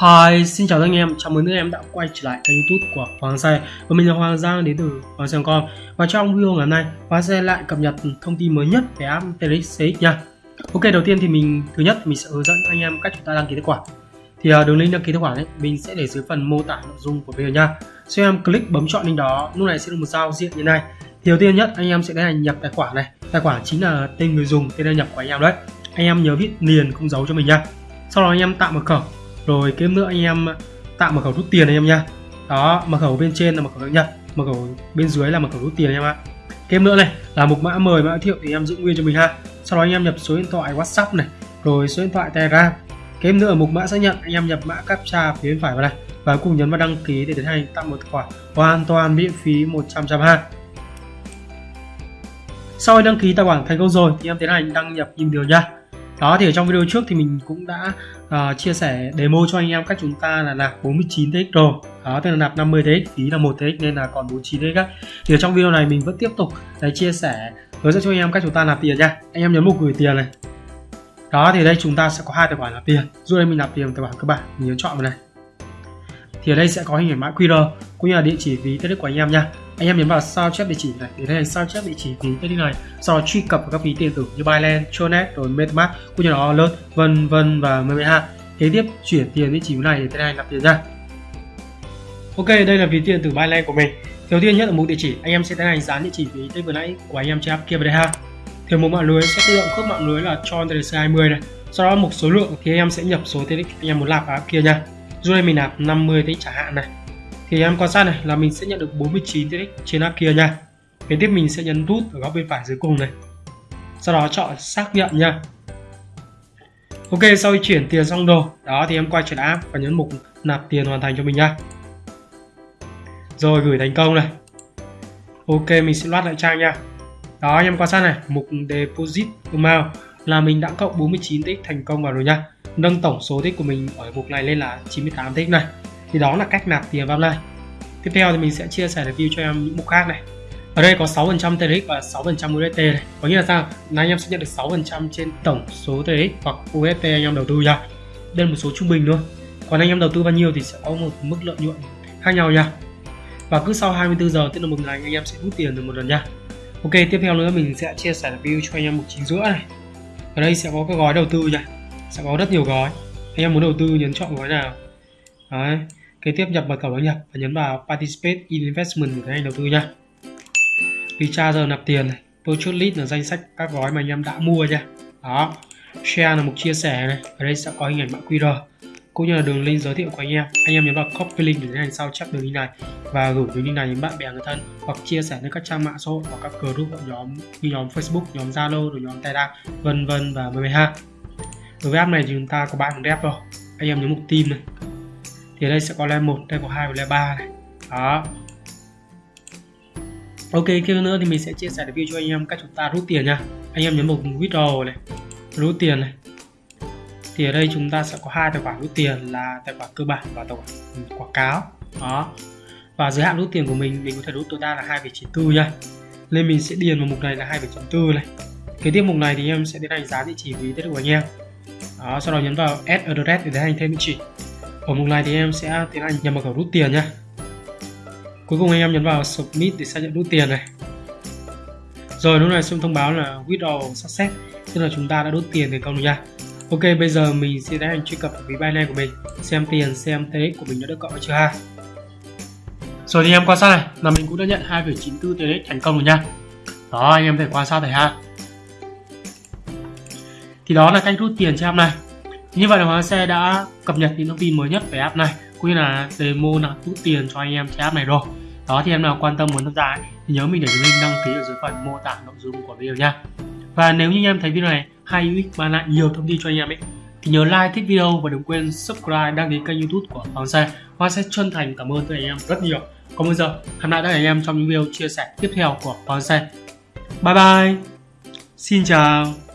Hi, xin chào anh em, chào mừng các em đã quay trở lại kênh youtube của Hoàng Xe Và mình là Hoàng Giang đến từ Hoàng Xe.com Và trong video ngày hôm nay, Hoàng Xe lại cập nhật thông tin mới nhất về app TRX CX nha. Ok, đầu tiên thì mình, thứ nhất mình sẽ hướng dẫn anh em cách chúng ta đăng ký tài khoản. Thì à, đường link đăng ký tài khoản ấy, mình sẽ để dưới phần mô tả nội dung của video nha. Sau em click bấm chọn link đó, lúc này sẽ được một giao diện như này. Thì đầu tiên nhất, anh em sẽ tiến hành nhập tài khoản này. Tài khoản chính là tên người dùng, tên đăng nhập của anh em đấy. Anh em nhớ viết liền không giấu cho mình nha. Sau đó anh em tạo mật khẩu rồi kế nữa anh em tạo mật khẩu rút tiền anh em nha. Đó, mật khẩu bên trên là mật khẩu đăng nhập mật khẩu bên dưới là mật khẩu rút tiền anh em ạ. Thêm nữa này, là mục mã mời mã thiệu thì em giữ nguyên cho mình ha. Sau đó anh em nhập số điện thoại whatsapp này, rồi số điện thoại telegram. Thêm nữa ở mục mã xác nhận, anh em nhập mã captcha phía bên phải vào đây và cùng nhấn vào đăng ký để tiến hành tạo một tài khoản hoàn toàn miễn phí 100 trăm ha. Sau khi đăng ký tài khoản thành công rồi thì em tiến hành đăng nhập email điều nha đó thì ở trong video trước thì mình cũng đã uh, chia sẻ demo cho anh em cách chúng ta là nạp 49 TX rồi. Đó tức là nạp 50 TX phí là 1 TX nên là còn 49 TX á. Thì ở trong video này mình vẫn tiếp tục để chia sẻ hướng dẫn cho anh em cách chúng ta nạp tiền nha. Anh em nhấn mục gửi tiền này. Đó thì đây chúng ta sẽ có hai tài khoản nạp tiền. Dù đây mình nạp tiền tài khoản cơ bản mình nhớ chọn vào này. Thì ở đây sẽ có hình ảnh mã QR cũng như là địa chỉ ví TX của anh em nha anh em nhấn vào sao chép địa chỉ này. Để thấy sao chép địa chỉ ví thế này. Sau đó truy cập vào các ví tiền tử như Binance, Tronet rồi MetaMask cũng như là Alert vân vân và MMH kế tiếp chuyển tiền địa chỉ này để tiến hành nạp tiền ra. Ok đây là ví tiền tử Binance của mình. Đầu tiên nhất là mục địa chỉ. Anh em sẽ tiến hành dán địa chỉ ví tên vừa nãy của anh em trên app kia vào đây ha. Thì một mạng lưới sẽ tự động khớp mạng lưới là cho TRC 20 này. Sau đó một số lượng thì anh em sẽ nhập số TX anh em muốn nạp vào app kia nha. Dù đây mình nạp 50 TX trả hạn này thì em quan sát này là mình sẽ nhận được 49 TX trên app kia nha. Kế tiếp mình sẽ nhấn nút ở góc bên phải dưới cùng này. Sau đó chọn xác nhận nha. Ok sau khi chuyển tiền xong đồ, đó thì em quay trở lại app và nhấn mục nạp tiền hoàn thành cho mình nha. Rồi gửi thành công này. Ok mình sẽ loát lại trang nha. Đó anh em quan sát này mục deposit amount là mình đã cộng 49 tích thành công vào rồi nha. Nâng tổng số tích của mình ở mục này lên là 98 tích này thì đó là cách nạp tiền vào này tiếp theo thì mình sẽ chia sẻ review cho em những mục khác này. Ở đây có 6% TRX và 6% USDT này. Có nghĩa là sao? Là anh em sẽ nhận được 6% trên tổng số TRX hoặc USDT anh em đầu tư nha. Đây là một số trung bình luôn còn anh em đầu tư bao nhiêu thì sẽ có một mức lợi nhuận khác nhau nha. Và cứ sau 24 giờ, tức là một ngày, anh em sẽ rút tiền được một lần nha. Ok, tiếp theo nữa mình sẽ chia sẻ review cho anh em mục chính giữa này. Ở đây sẽ có cái gói đầu tư nha. Sẽ có rất nhiều gói. Anh em muốn đầu tư nhấn chọn gói nào? Đấy kế tiếp nhập mật khẩu đăng nhập và nhấn vào participate in investment để anh đầu tư nha. Recharge nạp tiền này, purchase list là danh sách các gói mà anh em đã mua nha. Đó, share là mục chia sẻ này, ở đây sẽ có hình ảnh mã QR cũng như là đường link giới thiệu của anh em. Anh em nhấn vào copy link để tiến hành sao chép đường link này và gửi đường link này đến bạn bè người thân hoặc chia sẻ lên các trang mạng xã hội hoặc các group nhóm như nhóm Facebook, nhóm Zalo rồi nhóm Telegram, vân vân và mười ha đối với app này thì chúng ta có ba thằng rep rồi anh em nhấn mục team này thì đây sẽ có level 1, level 2 và level 3 này. Đó. Ok, kia nữa thì mình sẽ chia sẻ review cho anh em cách chúng ta rút tiền nha. Anh em nhấn mục withdraw này Rút tiền này. Thì ở đây chúng ta sẽ có hai tài khoản rút tiền là tài khoản cơ bản và tài khoản ừ, quảng cáo. Đó. Và giới hạn rút tiền của mình, mình có thể rút tối đa là 2,94 nha. Nên mình sẽ điền vào mục này là 2,4 này. Kế tiếp mục này thì em sẽ tiến hành giá địa chỉ ví tiết của anh em. Đó, sau đó nhấn vào add address để tiến hành thêm địa chỉ ở mục này thì em sẽ tiến hành nhập mật khẩu rút tiền nhé. cuối cùng anh em nhấn vào submit để xác nhận rút tiền này. Rồi lúc này sẽ thông báo là withdraw success tức là chúng ta đã rút tiền thành công rồi nha. Ok bây giờ mình sẽ tiến hành truy cập ví Binance của mình xem tiền xem TX của mình đã được cộng chưa ha. Rồi thì em quan sát này là mình cũng đã nhận 2,94 TX thành công rồi nha. Đó anh em thể quan sát thấy ha. Thì đó là cách rút tiền cho em này như vậy là hoàng Xe đã cập nhật những thông tin mới nhất về app này, cũng như là demo là rút tiền cho anh em trên app này rồi. Đó, thì em nào quan tâm muốn tham gia thì nhớ mình để link đăng ký ở dưới phần mô tả nội dung của video nha. Và nếu như anh em thấy video này hay, hữu ích, mang lại nhiều thông tin cho anh em ấy, thì nhớ like, thích video và đừng quên subscribe đăng ký kênh youtube của Hoàng Xe Hoàng xe chân thành cảm ơn tất cả anh em rất nhiều. Còn bây giờ, hẹn lại tất cả anh em trong những video chia sẻ tiếp theo của Hoàng Xe bye bye. Xin chào.